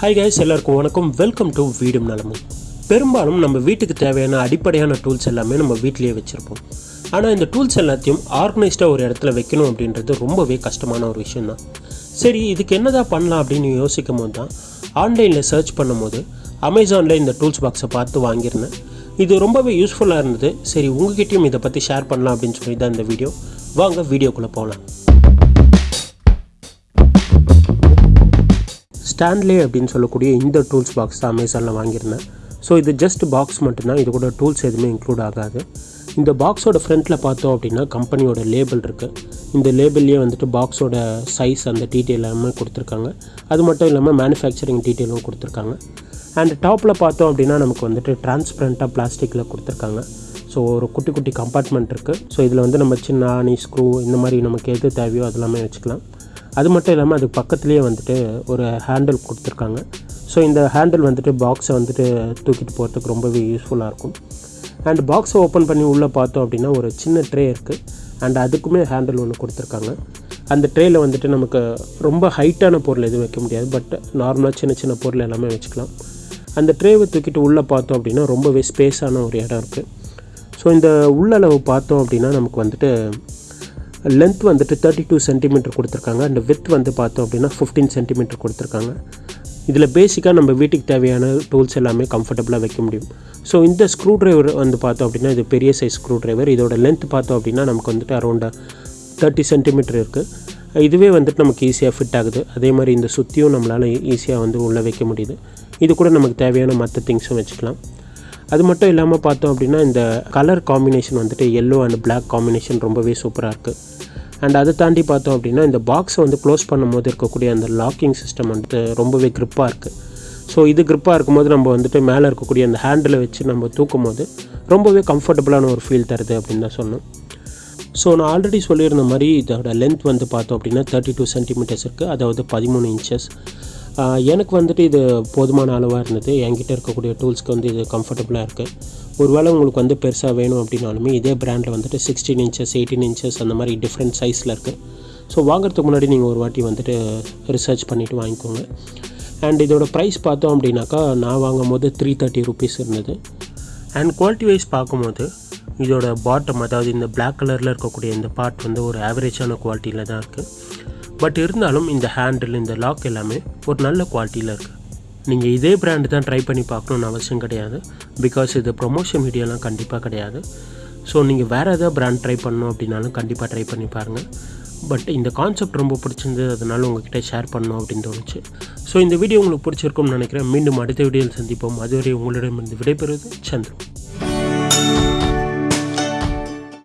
Hi guys எல்லாருக்கும் வணக்கம். Welcome to வீடும் நலமும் பெரும்பாலும் நம்ம வீட்டுக்கு தேவையான அடிப்படையான டூல்ஸ் எல்லாமே நம்ம வீட்டிலேயே வச்சுருப்போம். ஆனால் இந்த டூல்ஸ் எல்லாத்தையும் ஆர்கனைஸ்டாக ஒரு இடத்துல வைக்கணும் அப்படின்றது ரொம்பவே கஷ்டமான ஒரு விஷயம்தான். சரி இதுக்கு என்னதான் பண்ணலாம் அப்படின்னு யோசிக்கும் போது தான் ஆன்லைனில் சர்ச் பண்ணும்போது அமேசானில் இந்த டூல்ஸ் பாக்ஸை பார்த்து வாங்கியிருந்தேன். இது ரொம்பவே யூஸ்ஃபுல்லாக இருந்தது. சரி உங்ககிட்டயும் இதை பற்றி ஷேர் பண்ணலாம் அப்படின்னு சொல்லி தான் இந்த வீடியோ வாங்க வீடியோக்குள்ளே போகலாம். ஸ்டாண்ட்லே அப்படின்னு சொல்லக்கூடிய இந்த டூல்ஸ் பாக்ஸ் தான் அமேசானில் வாங்கியிருந்தேன். ஸோ இது ஜஸ்ட் பாக்ஸ் மட்டும்தான். இது கூட டூல்ஸ் எதுவுமே இன்க்ளூட் ஆகாது. இந்த பாக்ஸோட ஃப்ரண்ட்டில் பார்த்தோம் அப்படின்னா கம்பெனியோட லேபிள் இருக்குது இந்த லேபிள்லேயே வந்துட்டு பாக்ஸோட சைஸ் அந்த டீட்டெயில் எல்லாமே கொடுத்துருக்காங்க. அது மட்டும் இல்லாமல் மேனுஃபேக்சரிங் டீட்டெயிலும் கொடுத்துருக்காங்க. அண்ட் டாப்பில் பார்த்தோம் அப்படின்னா நமக்கு வந்துட்டு டிரான்ஸ்பரண்ட்டாக பிளாஸ்டிக்கில் கொடுத்துருக்காங்க. ஸோ ஒரு குட்டி குட்டி கம்பார்ட்மெண்ட் இருக்குது ஸோ இதில் வந்து நம்ம சின்ன ஆணி ஸ்க்ரூ இந்த மாதிரி நமக்கு எது தேவையோ அதெல்லாமே வச்சுக்கலாம். அது மட்டும் இல்லாமல் அதுக்கு பக்கத்துலேயே வந்துட்டு ஒரு ஹேண்டில் கொடுத்துருக்காங்க. ஸோ இந்த ஹேண்டில் வந்துட்டு பாக்ஸை வந்துட்டு தூக்கிட்டு போகிறதுக்கு ரொம்பவே யூஸ்ஃபுல்லாக இருக்கும். அண்ட் பாக்ஸை ஓப்பன் பண்ணி உள்ளே பார்த்தோம் அப்படின்னா ஒரு சின்ன ட்ரே இருக்குது அண்ட் அதுக்குமே ஹேண்டில் ஒன்று கொடுத்துருக்காங்க. அந்த ட்ரேயில் வந்துட்டு நமக்கு ரொம்ப ஹைட்டான பொருள் எதுவும் வைக்க முடியாது. பட் நார்மலாக சின்ன சின்ன பொருள் எல்லாமே வச்சுக்கலாம். அந்த ட்ரேவை தூக்கிட்டு உள்ளே பார்த்தோம் அப்படின்னா ரொம்பவே ஸ்பேஸான ஒரு இடம் இருக்குது ஸோ இந்த உள்ளளவு பார்த்தோம் அப்படின்னா நமக்கு வந்துட்டு லென்த் வந்துட்டு தேர்ட்டி டூ சென்டிமீட்டர் கொடுத்துருக்காங்க. அண்ட் வித் வந்து பார்த்தோம் அப்படின்னா ஃபிஃப்டீன் சென்டிமீட்டர் கொடுத்துருக்காங்க. இதில் பேசிக்காக நம்ம வீட்டுக்கு தேவையான டூல்ஸ் எல்லாமே கம்ஃபர்டபுளாக வைக்க முடியும். ஸோ இந்த ஸ்க்ரூ ட்ரைவர் வந்து பார்த்தோம் அப்படின்னா இது பெரிய சைஸ் ஸ்க்ரூ ட்ரைவர் இதோட லென்த் பார்த்தோம் அப்படின்னா நமக்கு வந்துட்டு அரௌண்ட் தேர்ட்டி சென்டிமீட்டர் இருக்குது இதுவே வந்துட்டு நமக்கு ஈஸியாக ஃபிட் ஆகுது. அதே மாதிரி இந்த சுற்றியும் நம்மளால் ஈஸியாக வந்து உள்ளே வைக்க முடியுது. இது கூட நமக்கு தேவையான மற்ற திங்ஸும் வச்சுக்கலாம். அது மட்டும் இல்லாமல் பார்த்தோம் அப்படின்னா இந்த கலர் காம்பினேஷன் வந்துட்டு எல்லோ அண்ட் பிளாக் காம்பினேஷன் ரொம்பவே சூப்பராக இருக்குது அண்ட் அதை தாண்டி பார்த்தோம் அப்படின்னா இந்த பாக்ஸை வந்து க்ளோஸ் பண்ணும்போது இருக்கக்கூடிய அந்த லாக்கிங் சிஸ்டம் வந்துட்டு ரொம்பவே க்ரிப்பாக இருக்குது ஸோ இது க்ரிப்பாக இருக்கும்போது நம்ம வந்துட்டு மேலே இருக்கக்கூடிய அந்த ஹேண்டில் வச்சு நம்ம தூக்கும் போது ரொம்பவே கம்ஃபர்டபுளான ஒரு ஃபீல் தருது அப்படின்னு தான் சொன்னோம் ஸோ நான் ஆல்ரெடி சொல்லியிருந்த மாதிரி இதோட லென்த் வந்து பார்த்தோம் அப்படின்னா தேர்ட்டி டூ சென்டிமீட்டர்ஸ் இருக்குது அதாவது பதிமூணு இன்ச்சஸ் எனக்கு வந்துட்டு இது போதுமான அளவாக இருந்தது. என்கிட்ட இருக்கக்கூடிய டூல்ஸ்க்கு வந்து இது கம்ஃபர்டபுளாக இருக்குது ஒருவேளை உங்களுக்கு வந்து பெருசாக வேணும் அப்படின்னாலுமே இதே பிராண்டில் வந்துட்டு சிக்ஸ்டீன் இன்ச்சஸ் எயிட்டீன் இன்ச்சஸ் அந்த மாதிரி டிஃப்ரெண்ட் சைஸில் இருக்குது ஸோ வாங்குறதுக்கு முன்னாடி நீங்கள் ஒரு வாட்டி வந்துட்டு ரிசர்ச் பண்ணிவிட்டு வாங்கிக்கோங்க. அண்ட் இதோட ப்ரைஸ் பார்த்தோம் அப்படின்னாக்கா நான் வாங்கும் போது த்ரீ தேர்ட்டி ருபீஸ் இருந்தது. அண்ட் குவாலிட்டி வைஸ் பார்க்கும்போது இதோட பாட்டம் அதாவது இந்த பிளாக் கலரில் இருக்கக்கூடிய இந்த பார்ட் வந்து ஒரு ஆவரேஜான குவாலிட்டியில் தான் இருக்குது பட் இருந்தாலும் இந்த ஹேண்டில் இந்த லாக் எல்லாமே ஒரு நல்ல குவாலிட்டியில் இருக்குது நீங்கள் இதே பிராண்டு தான் ட்ரை பண்ணி பார்க்கணுன்னு அவசியம் கிடையாது. பிகாஸ் இது ப்ரொமோஷன் வீடியோலாம் கண்டிப்பாக கிடையாது. ஸோ நீங்கள் வேறு எதாவது பிராண்ட் ட்ரை பண்ணணும் அப்படின்னாலும் கண்டிப்பாக ட்ரை பண்ணி பாருங்கள் பட் இந்த கான்செப்ட் ரொம்ப பிடிச்சிருந்தது அதனால உங்ககிட்ட ஷேர் பண்ணணும் அப்படின்னு தோணுச்சு. ஸோ இந்த வீடியோ உங்களுக்கு பிடிச்சிருக்கும்னு நினைக்கிறேன். மீண்டும் அடுத்த வீடியோவில் சந்திப்போம். அதுவரை உங்களிடமிருந்து விடைபெறுவது சந்திரம்